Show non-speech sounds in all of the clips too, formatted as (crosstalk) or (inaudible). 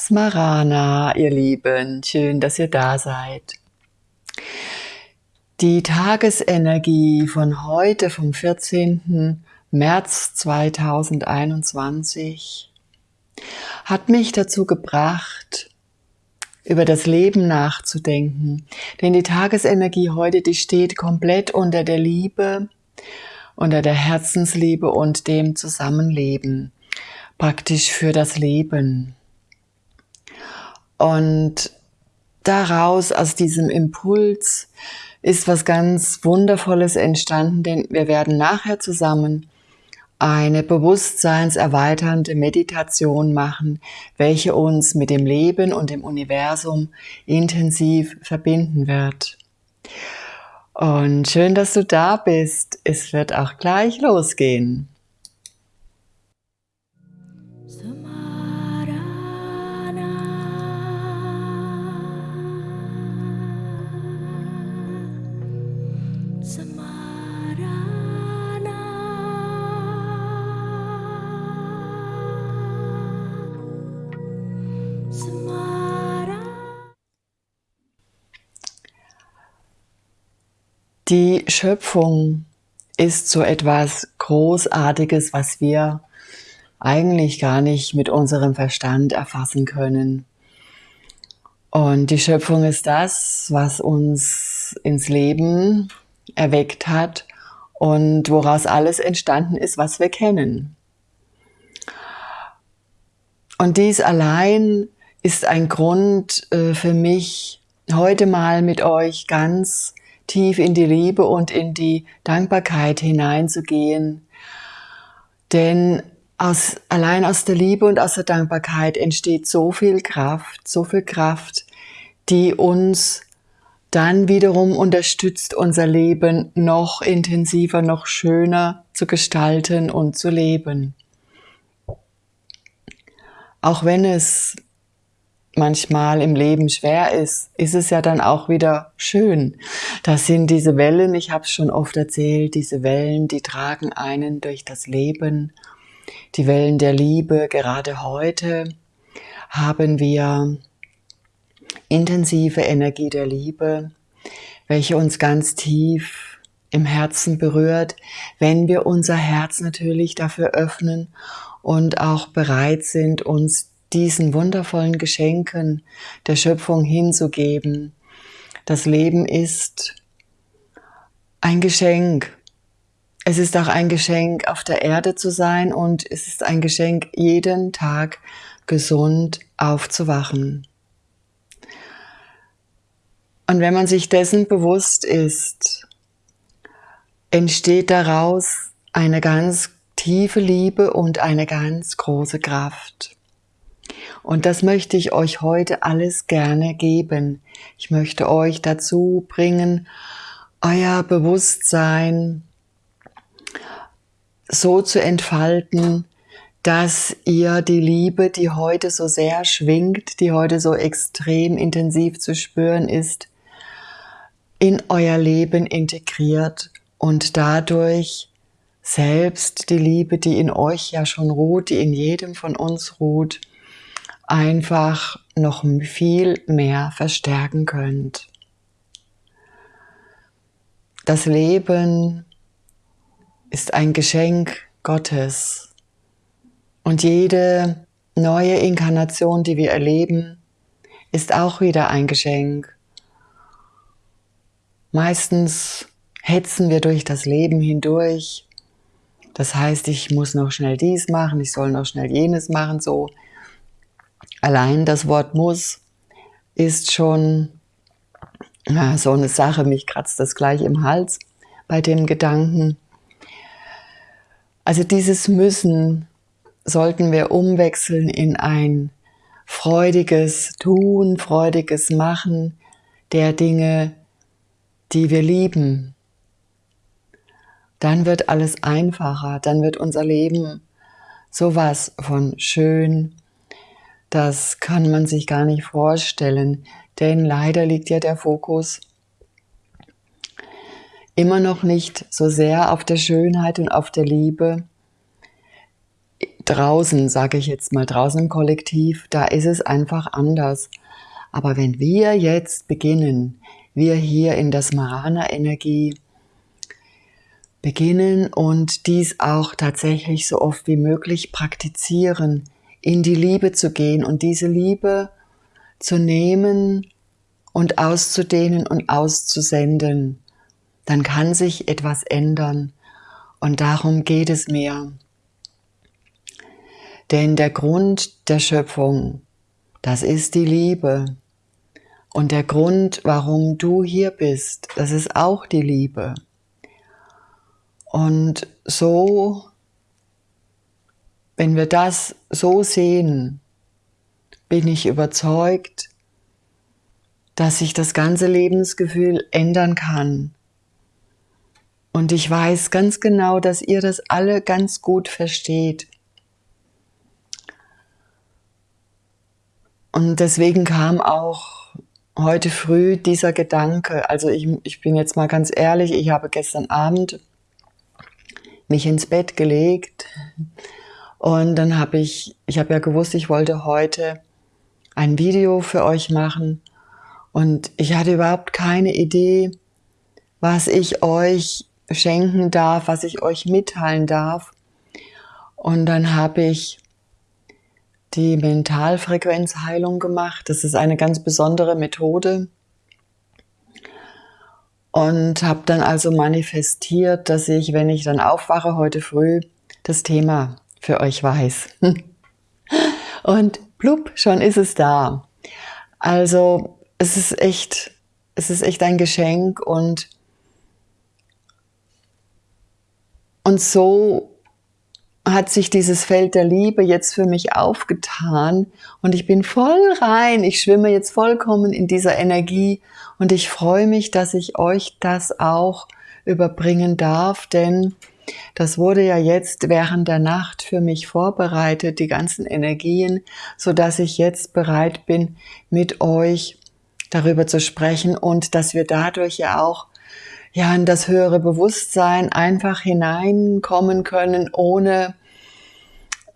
Smarana, ihr Lieben, schön, dass ihr da seid. Die Tagesenergie von heute, vom 14. März 2021, hat mich dazu gebracht, über das Leben nachzudenken. Denn die Tagesenergie heute, die steht komplett unter der Liebe, unter der Herzensliebe und dem Zusammenleben, praktisch für das Leben. Und daraus, aus diesem Impuls, ist was ganz Wundervolles entstanden, denn wir werden nachher zusammen eine bewusstseinserweiternde Meditation machen, welche uns mit dem Leben und dem Universum intensiv verbinden wird. Und schön, dass du da bist. Es wird auch gleich losgehen. Die Schöpfung ist so etwas Großartiges, was wir eigentlich gar nicht mit unserem Verstand erfassen können. Und die Schöpfung ist das, was uns ins Leben erweckt hat und woraus alles entstanden ist, was wir kennen. Und dies allein ist ein Grund äh, für mich, heute mal mit euch ganz tief in die Liebe und in die Dankbarkeit hineinzugehen. Denn aus, allein aus der Liebe und aus der Dankbarkeit entsteht so viel Kraft, so viel Kraft, die uns dann wiederum unterstützt, unser Leben noch intensiver, noch schöner zu gestalten und zu leben. Auch wenn es manchmal im Leben schwer ist, ist es ja dann auch wieder schön. Das sind diese Wellen, ich habe es schon oft erzählt, diese Wellen, die tragen einen durch das Leben. Die Wellen der Liebe, gerade heute haben wir intensive Energie der Liebe, welche uns ganz tief im Herzen berührt, wenn wir unser Herz natürlich dafür öffnen und auch bereit sind, uns diesen wundervollen Geschenken der Schöpfung hinzugeben. Das Leben ist ein Geschenk. Es ist auch ein Geschenk, auf der Erde zu sein und es ist ein Geschenk, jeden Tag gesund aufzuwachen. Und wenn man sich dessen bewusst ist, entsteht daraus eine ganz tiefe Liebe und eine ganz große Kraft. Und das möchte ich euch heute alles gerne geben. Ich möchte euch dazu bringen, euer Bewusstsein so zu entfalten, dass ihr die Liebe, die heute so sehr schwingt, die heute so extrem intensiv zu spüren ist, in euer Leben integriert und dadurch selbst die Liebe, die in euch ja schon ruht, die in jedem von uns ruht, einfach noch viel mehr verstärken könnt. Das Leben ist ein Geschenk Gottes und jede neue Inkarnation, die wir erleben, ist auch wieder ein Geschenk. Meistens hetzen wir durch das Leben hindurch. Das heißt, ich muss noch schnell dies machen, ich soll noch schnell jenes machen, so Allein das Wort muss ist schon ja, so eine Sache, mich kratzt das gleich im Hals bei dem Gedanken. Also dieses Müssen sollten wir umwechseln in ein freudiges Tun, freudiges Machen der Dinge, die wir lieben. Dann wird alles einfacher, dann wird unser Leben sowas von schön, das kann man sich gar nicht vorstellen, denn leider liegt ja der Fokus immer noch nicht so sehr auf der Schönheit und auf der Liebe. draußen, sage ich jetzt mal, draußen im Kollektiv, da ist es einfach anders. Aber wenn wir jetzt beginnen, wir hier in das Marana-Energie beginnen und dies auch tatsächlich so oft wie möglich praktizieren, in die Liebe zu gehen und diese Liebe zu nehmen und auszudehnen und auszusenden, dann kann sich etwas ändern. Und darum geht es mir. Denn der Grund der Schöpfung, das ist die Liebe. Und der Grund, warum du hier bist, das ist auch die Liebe. Und so, wenn wir das so sehen, bin ich überzeugt, dass sich das ganze Lebensgefühl ändern kann. Und ich weiß ganz genau, dass ihr das alle ganz gut versteht. Und deswegen kam auch heute früh dieser Gedanke, also ich, ich bin jetzt mal ganz ehrlich, ich habe gestern Abend mich ins Bett gelegt und dann habe ich, ich habe ja gewusst, ich wollte heute ein Video für euch machen und ich hatte überhaupt keine Idee, was ich euch schenken darf, was ich euch mitteilen darf. Und dann habe ich die Mentalfrequenzheilung gemacht. Das ist eine ganz besondere Methode. Und habe dann also manifestiert, dass ich, wenn ich dann aufwache heute früh, das Thema für euch weiß. (laughs) Und blub, schon ist es da. Also es ist echt, es ist echt ein Geschenk und und so hat sich dieses Feld der Liebe jetzt für mich aufgetan und ich bin voll rein. Ich schwimme jetzt vollkommen in dieser Energie und ich freue mich, dass ich euch das auch überbringen darf, denn das wurde ja jetzt während der Nacht für mich vorbereitet, die ganzen Energien, so dass ich jetzt bereit bin, mit euch darüber zu sprechen und dass wir dadurch ja auch ja in das höhere Bewusstsein einfach hineinkommen können, ohne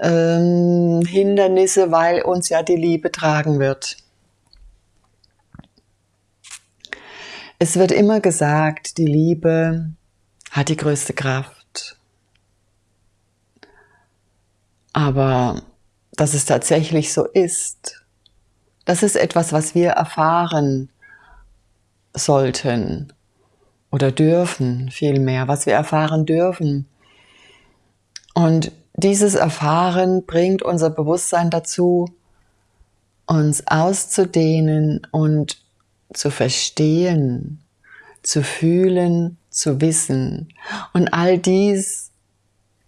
ähm, Hindernisse, weil uns ja die Liebe tragen wird. Es wird immer gesagt, die Liebe hat die größte Kraft. Aber dass es tatsächlich so ist, das ist etwas, was wir erfahren sollten oder dürfen vielmehr, was wir erfahren dürfen. Und dieses Erfahren bringt unser Bewusstsein dazu, uns auszudehnen und zu verstehen, zu fühlen, zu wissen. Und all dies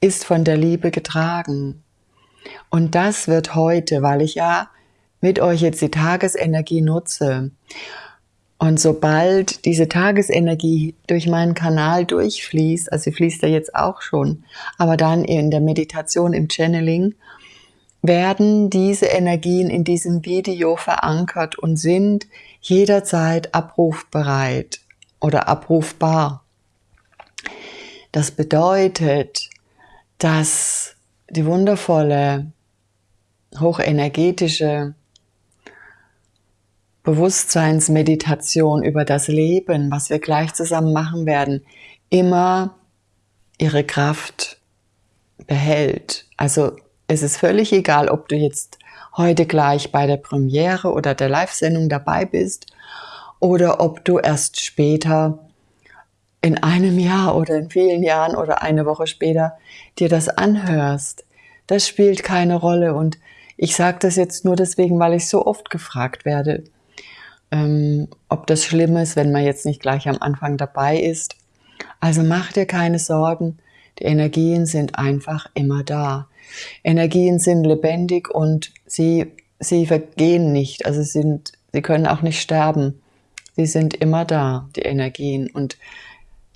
ist von der Liebe getragen. Und das wird heute, weil ich ja mit euch jetzt die Tagesenergie nutze und sobald diese Tagesenergie durch meinen Kanal durchfließt, also sie fließt ja jetzt auch schon, aber dann in der Meditation, im Channeling, werden diese Energien in diesem Video verankert und sind jederzeit abrufbereit oder abrufbar. Das bedeutet, dass die wundervolle, hochenergetische Bewusstseinsmeditation über das Leben, was wir gleich zusammen machen werden, immer ihre Kraft behält. Also es ist völlig egal, ob du jetzt heute gleich bei der Premiere oder der Live-Sendung dabei bist oder ob du erst später in einem Jahr oder in vielen Jahren oder eine Woche später dir das anhörst. Das spielt keine Rolle und ich sage das jetzt nur deswegen, weil ich so oft gefragt werde, ähm, ob das schlimm ist, wenn man jetzt nicht gleich am Anfang dabei ist. Also mach dir keine Sorgen, die Energien sind einfach immer da. Energien sind lebendig und sie, sie vergehen nicht, also sind, sie können auch nicht sterben. Sie sind immer da, die Energien. Und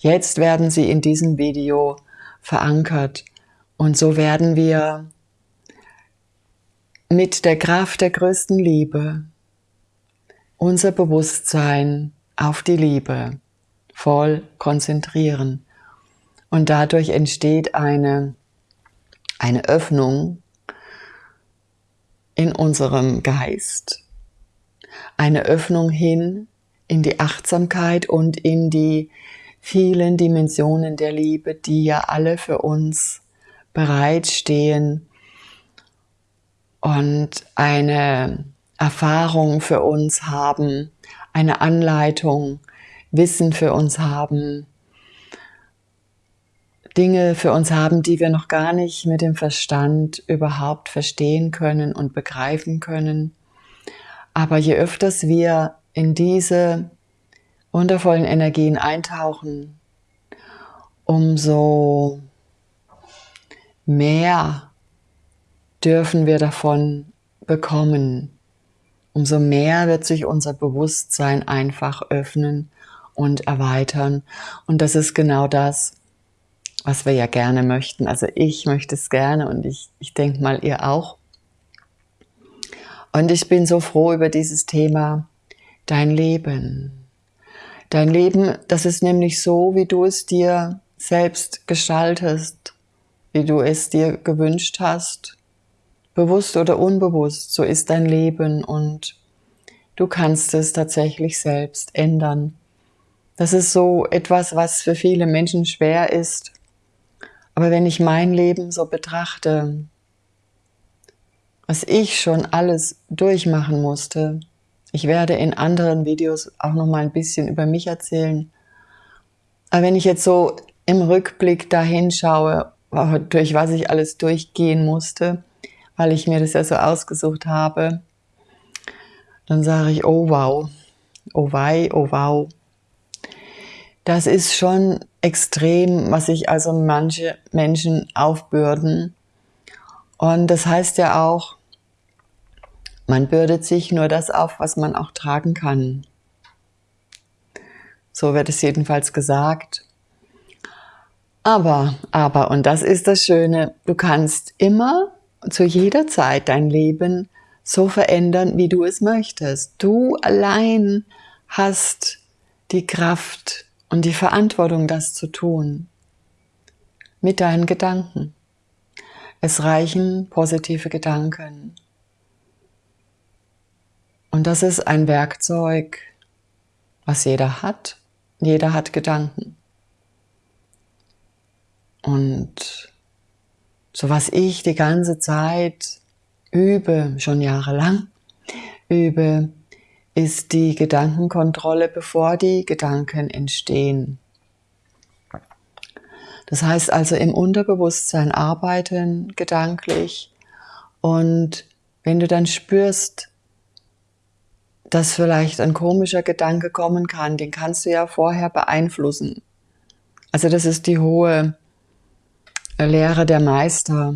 jetzt werden sie in diesem Video verankert. Und so werden wir mit der Kraft der größten Liebe unser Bewusstsein auf die Liebe voll konzentrieren. Und dadurch entsteht eine, eine Öffnung in unserem Geist, eine Öffnung hin in die Achtsamkeit und in die vielen Dimensionen der Liebe, die ja alle für uns bereitstehen und eine Erfahrung für uns haben, eine Anleitung, Wissen für uns haben, Dinge für uns haben, die wir noch gar nicht mit dem Verstand überhaupt verstehen können und begreifen können. Aber je öfters wir in diese wundervollen Energien eintauchen, umso mehr dürfen wir davon bekommen. Umso mehr wird sich unser Bewusstsein einfach öffnen und erweitern. Und das ist genau das, was wir ja gerne möchten. Also ich möchte es gerne und ich, ich denke mal ihr auch. Und ich bin so froh über dieses Thema, dein Leben. Dein Leben, das ist nämlich so, wie du es dir selbst gestaltest, wie du es dir gewünscht hast, bewusst oder unbewusst, so ist dein Leben und du kannst es tatsächlich selbst ändern. Das ist so etwas, was für viele Menschen schwer ist, aber wenn ich mein Leben so betrachte, was ich schon alles durchmachen musste, ich werde in anderen Videos auch noch mal ein bisschen über mich erzählen. Aber wenn ich jetzt so im Rückblick dahin schaue, durch was ich alles durchgehen musste, weil ich mir das ja so ausgesucht habe, dann sage ich, oh wow, oh wei, oh wow. Das ist schon extrem, was sich also manche Menschen aufbürden. Und das heißt ja auch, man bürdet sich nur das auf, was man auch tragen kann. So wird es jedenfalls gesagt. Aber, aber, und das ist das Schöne, du kannst immer zu jeder Zeit dein Leben so verändern, wie du es möchtest. Du allein hast die Kraft, und die Verantwortung, das zu tun. Mit deinen Gedanken. Es reichen positive Gedanken. Und das ist ein Werkzeug, was jeder hat. Jeder hat Gedanken. Und so was ich die ganze Zeit übe, schon jahrelang übe, ist die Gedankenkontrolle, bevor die Gedanken entstehen. Das heißt also im Unterbewusstsein arbeiten gedanklich und wenn du dann spürst, dass vielleicht ein komischer Gedanke kommen kann, den kannst du ja vorher beeinflussen. Also das ist die hohe Lehre der Meister.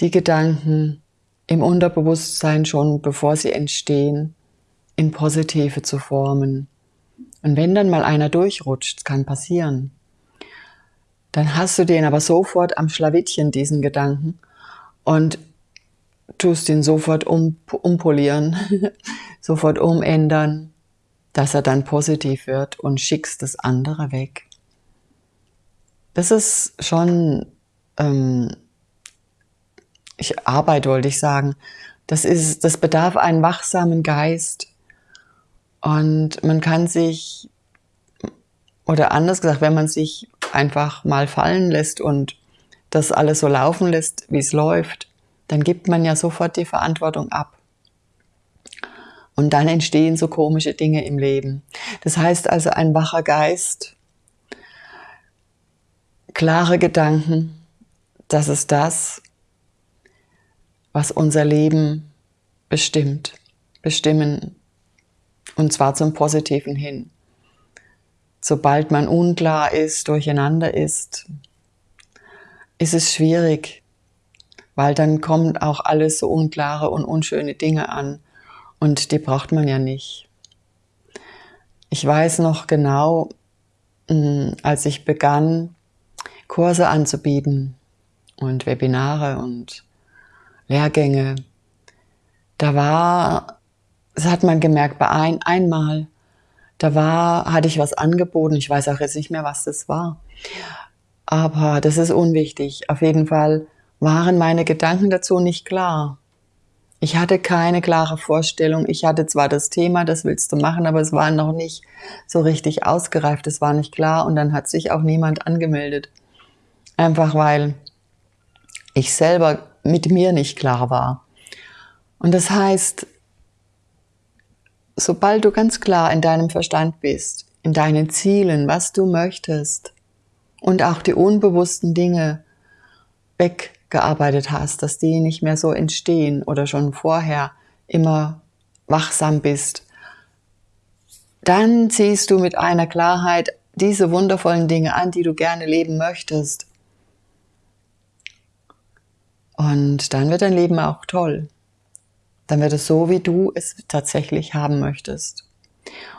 Die Gedanken im Unterbewusstsein schon, bevor sie entstehen, in positive zu formen. Und wenn dann mal einer durchrutscht, kann passieren, dann hast du den aber sofort am Schlawittchen, diesen Gedanken, und tust ihn sofort um, umpolieren, (laughs) sofort umändern, dass er dann positiv wird und schickst das andere weg. Das ist schon, ähm, ich Arbeit wollte ich sagen, das ist, das bedarf einen wachsamen Geist, und man kann sich, oder anders gesagt, wenn man sich einfach mal fallen lässt und das alles so laufen lässt, wie es läuft, dann gibt man ja sofort die Verantwortung ab. Und dann entstehen so komische Dinge im Leben. Das heißt also ein wacher Geist, klare Gedanken, das ist das, was unser Leben bestimmt, bestimmen und zwar zum Positiven hin. Sobald man unklar ist, durcheinander ist, ist es schwierig, weil dann kommt auch alles so unklare und unschöne Dinge an und die braucht man ja nicht. Ich weiß noch genau, hm, als ich begann, Kurse anzubieten und Webinare und Lehrgänge, da war das hat man gemerkt bei ein, einmal. Da war, hatte ich was angeboten. Ich weiß auch jetzt nicht mehr, was das war. Aber das ist unwichtig. Auf jeden Fall waren meine Gedanken dazu nicht klar. Ich hatte keine klare Vorstellung. Ich hatte zwar das Thema, das willst du machen, aber es war noch nicht so richtig ausgereift. Es war nicht klar und dann hat sich auch niemand angemeldet. Einfach weil ich selber mit mir nicht klar war. Und das heißt, sobald du ganz klar in deinem Verstand bist, in deinen Zielen, was du möchtest und auch die unbewussten Dinge weggearbeitet hast, dass die nicht mehr so entstehen oder schon vorher immer wachsam bist, dann ziehst du mit einer Klarheit diese wundervollen Dinge an, die du gerne leben möchtest. Und dann wird dein Leben auch toll. Dann wird es so, wie du es tatsächlich haben möchtest.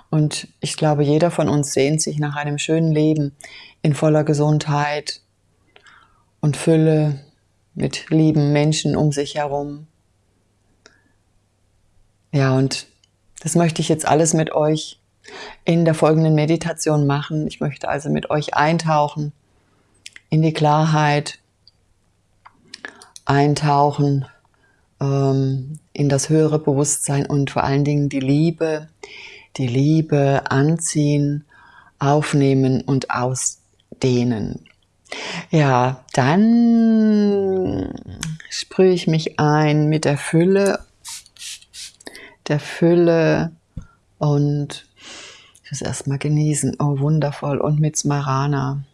Und ich glaube, jeder von uns sehnt sich nach einem schönen Leben in voller Gesundheit und Fülle mit lieben Menschen um sich herum. Ja, und das möchte ich jetzt alles mit euch in der folgenden Meditation machen. Ich möchte also mit euch eintauchen in die Klarheit, eintauchen ähm, in das höhere Bewusstsein und vor allen Dingen die Liebe, die Liebe anziehen, aufnehmen und ausdehnen. Ja, dann sprühe ich mich ein mit der Fülle, der Fülle und muss erstmal genießen. Oh, wundervoll. Und mit Smarana.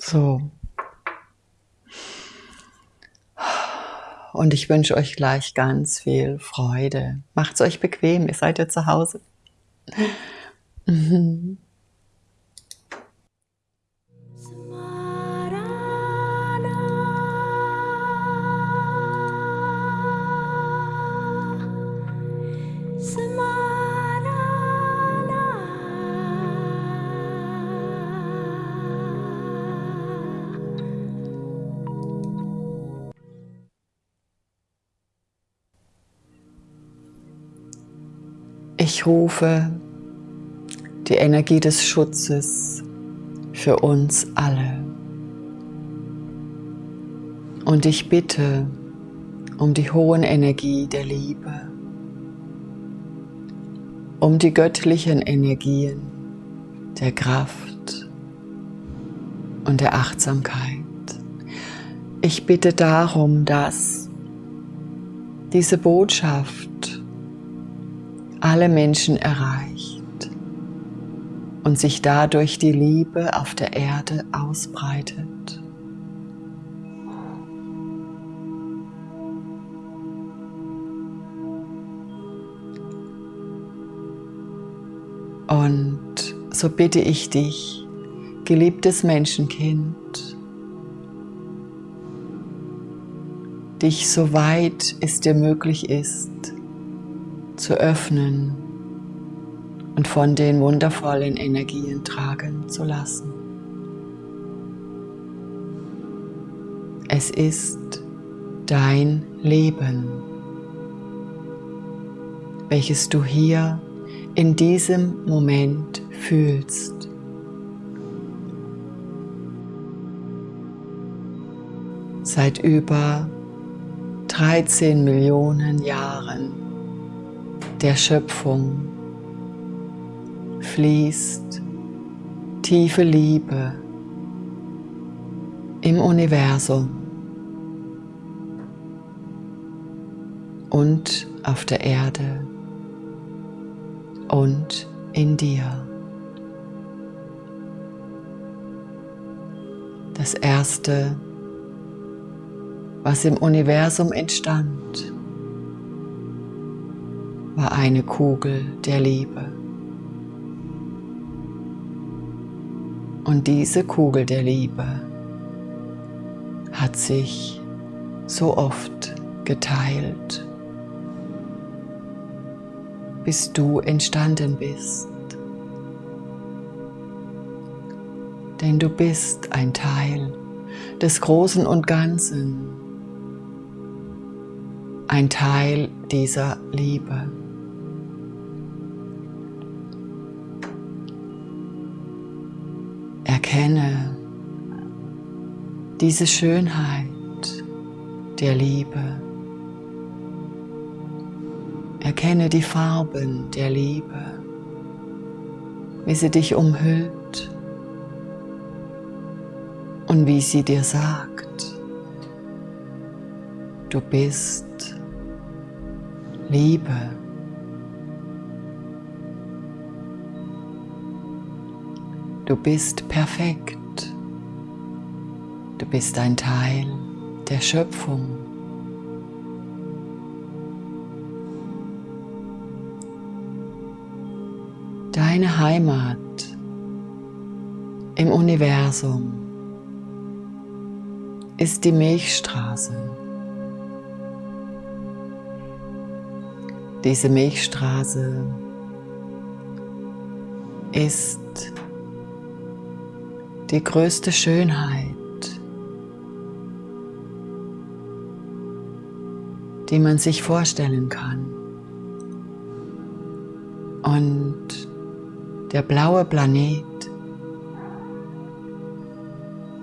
So. Und ich wünsche euch gleich ganz viel Freude. Macht es euch bequem, ihr seid ja zu Hause. (laughs) Ich rufe die Energie des Schutzes für uns alle. Und ich bitte um die hohen Energie der Liebe, um die göttlichen Energien der Kraft und der Achtsamkeit. Ich bitte darum, dass diese Botschaft alle Menschen erreicht und sich dadurch die Liebe auf der Erde ausbreitet. Und so bitte ich dich, geliebtes Menschenkind, dich so weit es dir möglich ist, zu öffnen und von den wundervollen Energien tragen zu lassen. Es ist dein Leben, welches du hier in diesem Moment fühlst. Seit über 13 Millionen Jahren der Schöpfung fließt tiefe Liebe im Universum und auf der Erde und in dir. Das Erste, was im Universum entstand, war eine Kugel der Liebe. Und diese Kugel der Liebe hat sich so oft geteilt, bis du entstanden bist. Denn du bist ein Teil des Großen und Ganzen, ein Teil dieser Liebe. Erkenne diese Schönheit der Liebe. Erkenne die Farben der Liebe, wie sie dich umhüllt und wie sie dir sagt, du bist Liebe. Du bist perfekt. Du bist ein Teil der Schöpfung. Deine Heimat im Universum ist die Milchstraße. Diese Milchstraße ist die größte Schönheit, die man sich vorstellen kann. Und der blaue Planet,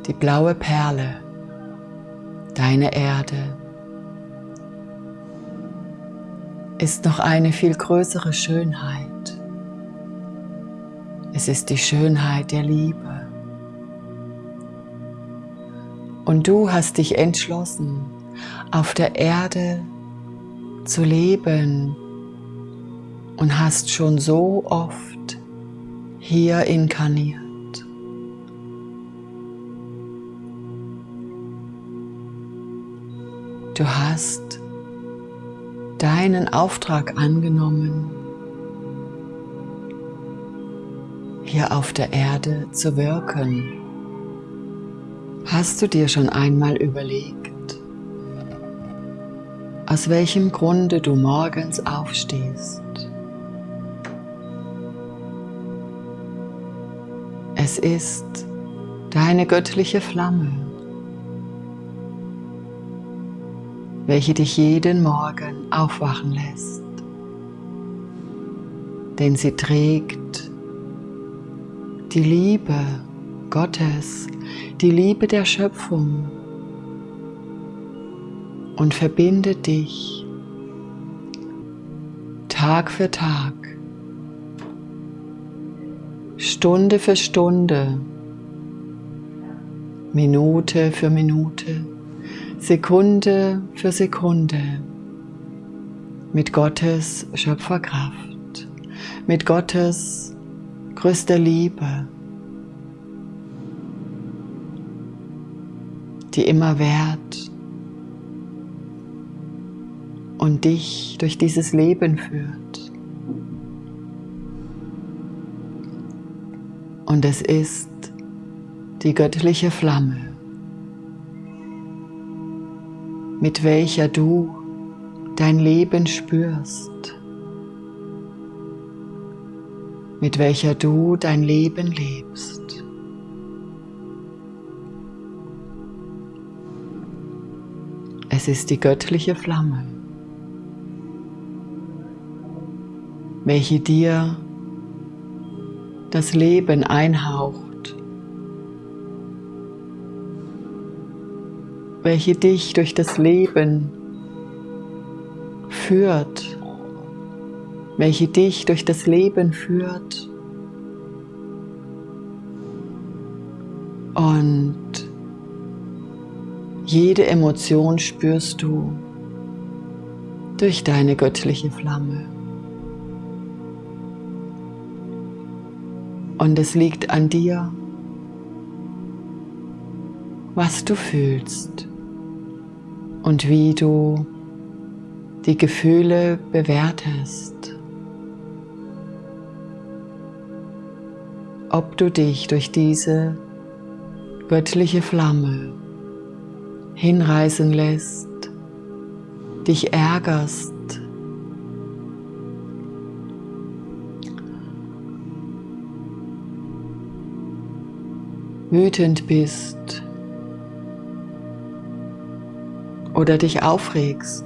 die blaue Perle, deine Erde, ist noch eine viel größere Schönheit. Es ist die Schönheit der Liebe. Und du hast dich entschlossen, auf der Erde zu leben und hast schon so oft hier inkarniert. Du hast deinen Auftrag angenommen, hier auf der Erde zu wirken. Hast du dir schon einmal überlegt, aus welchem Grunde du morgens aufstehst? Es ist deine göttliche Flamme, welche dich jeden Morgen aufwachen lässt. Denn sie trägt die Liebe Gottes die Liebe der Schöpfung und verbinde dich Tag für Tag, Stunde für Stunde, Minute für Minute, Sekunde für Sekunde mit Gottes Schöpferkraft, mit Gottes größter Liebe die immer währt und dich durch dieses Leben führt. Und es ist die göttliche Flamme, mit welcher du dein Leben spürst, mit welcher du dein Leben lebst. Es ist die göttliche Flamme, welche dir das Leben einhaucht, welche dich durch das Leben führt, welche dich durch das Leben führt. Und jede Emotion spürst du durch deine göttliche Flamme. Und es liegt an dir, was du fühlst und wie du die Gefühle bewertest. Ob du dich durch diese göttliche Flamme hinreißen lässt, dich ärgerst, wütend bist oder dich aufregst.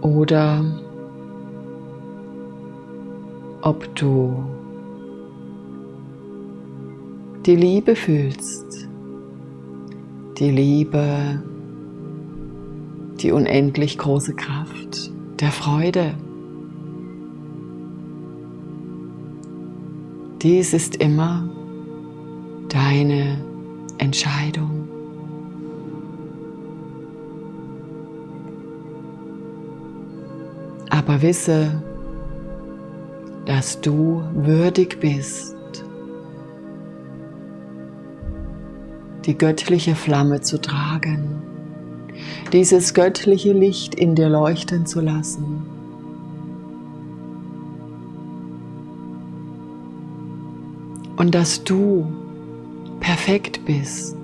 Oder ob du die Liebe fühlst. Die Liebe, die unendlich große Kraft der Freude. Dies ist immer deine Entscheidung. Aber wisse, dass du würdig bist, die göttliche Flamme zu tragen, dieses göttliche Licht in dir leuchten zu lassen. Und dass du perfekt bist.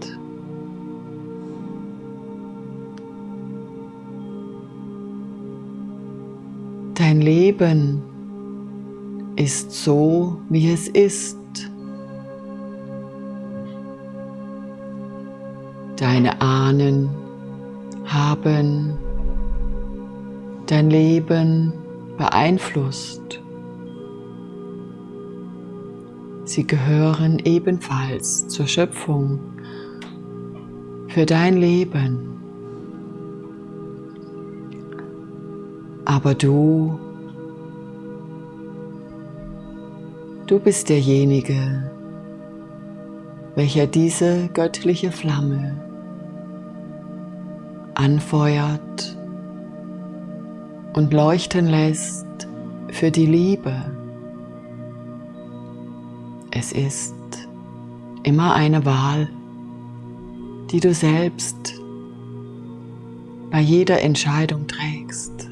Dein Leben ist so, wie es ist. Deine Ahnen haben dein Leben beeinflusst. Sie gehören ebenfalls zur Schöpfung für dein Leben. Aber du, du bist derjenige, welcher diese göttliche Flamme anfeuert und leuchten lässt für die Liebe. Es ist immer eine Wahl, die du selbst bei jeder Entscheidung trägst.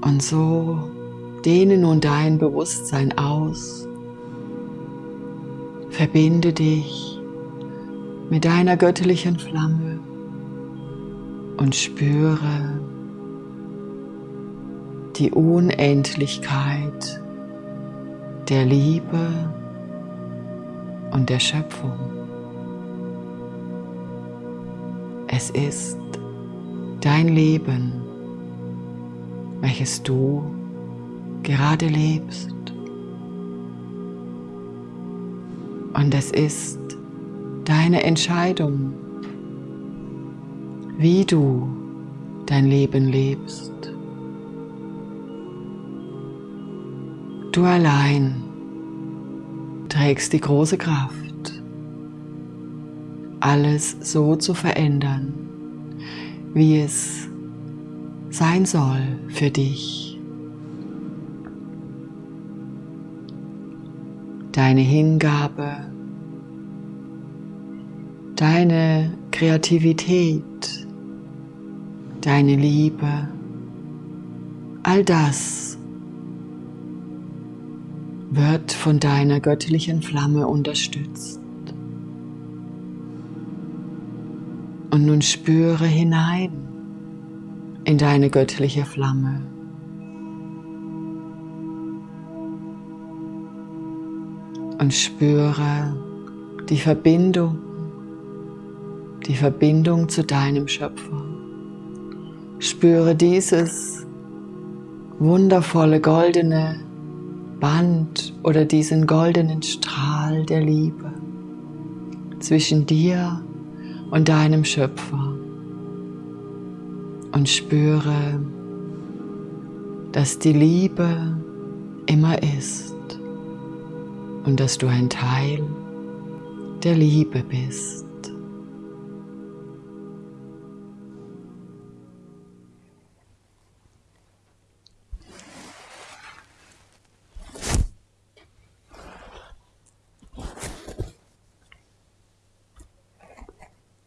Und so dehne nun dein Bewusstsein aus Verbinde dich mit deiner göttlichen Flamme und spüre die Unendlichkeit der Liebe und der Schöpfung. Es ist dein Leben, welches du gerade lebst. Und es ist deine Entscheidung, wie du dein Leben lebst. Du allein trägst die große Kraft, alles so zu verändern, wie es sein soll für dich. Deine Hingabe, deine Kreativität, deine Liebe, all das wird von deiner göttlichen Flamme unterstützt. Und nun spüre hinein in deine göttliche Flamme. Und spüre die Verbindung, die Verbindung zu deinem Schöpfer. Spüre dieses wundervolle goldene Band oder diesen goldenen Strahl der Liebe zwischen dir und deinem Schöpfer und spüre, dass die Liebe immer ist und dass du ein Teil der Liebe bist.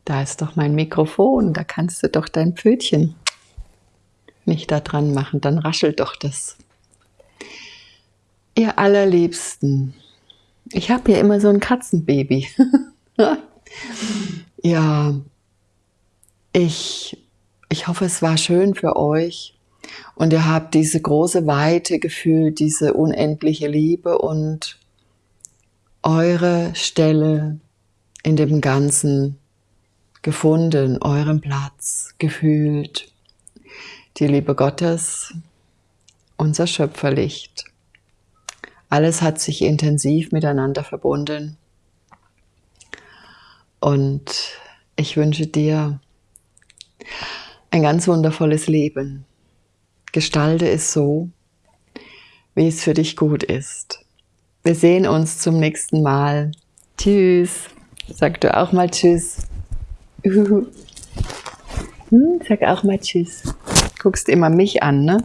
Da ist doch mein Mikrofon, da kannst du doch dein Pfötchen nicht da dran machen, dann raschelt doch das. Ihr allerliebsten, ich habe ja immer so ein Katzenbaby. (laughs) ja, ich, ich hoffe, es war schön für euch und ihr habt diese große Weite gefühlt, diese unendliche Liebe und eure Stelle in dem Ganzen gefunden, euren Platz gefühlt, die Liebe Gottes unser Schöpferlicht. Alles hat sich intensiv miteinander verbunden. Und ich wünsche dir ein ganz wundervolles Leben. Gestalte es so, wie es für dich gut ist. Wir sehen uns zum nächsten Mal. Tschüss. Sag du auch mal Tschüss. (laughs) Hm, sag auch mal Tschüss. Guckst immer mich an, ne?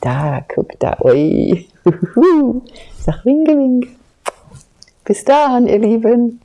Da, guck da. Ui. Sag Winke, Winke. Bis dann, ihr Lieben.